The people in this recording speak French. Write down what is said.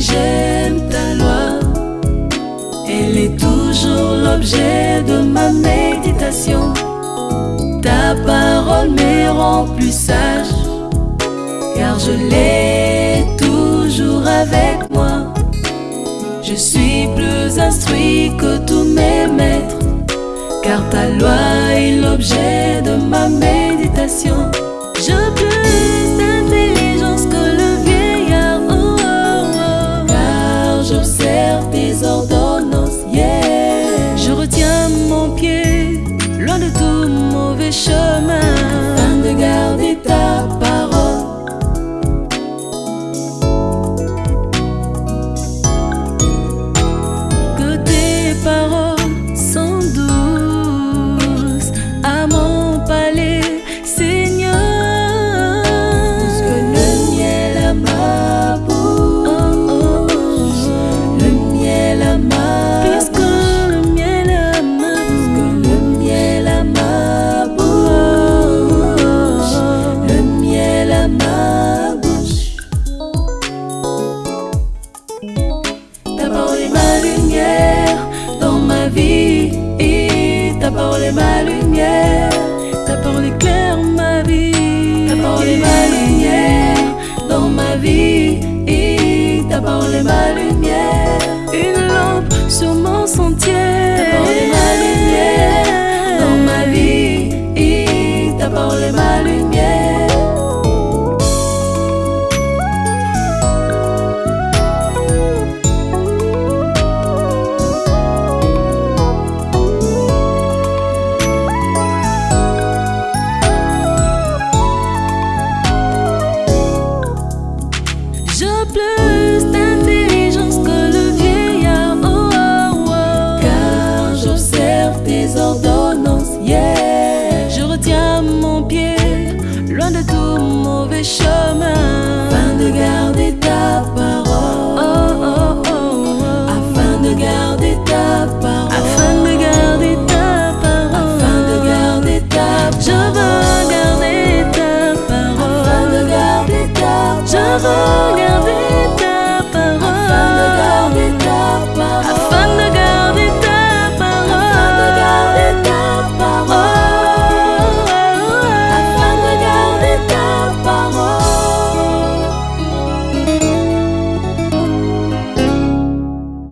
j'aime ta loi. Elle est toujours l'objet de ma méditation. Ta parole me rend plus sage, car je l'ai toujours avec moi. Je suis plus instruit que tous mes maîtres, car ta loi est l'objet de ma méditation. Je peux demain Maria. 为什么？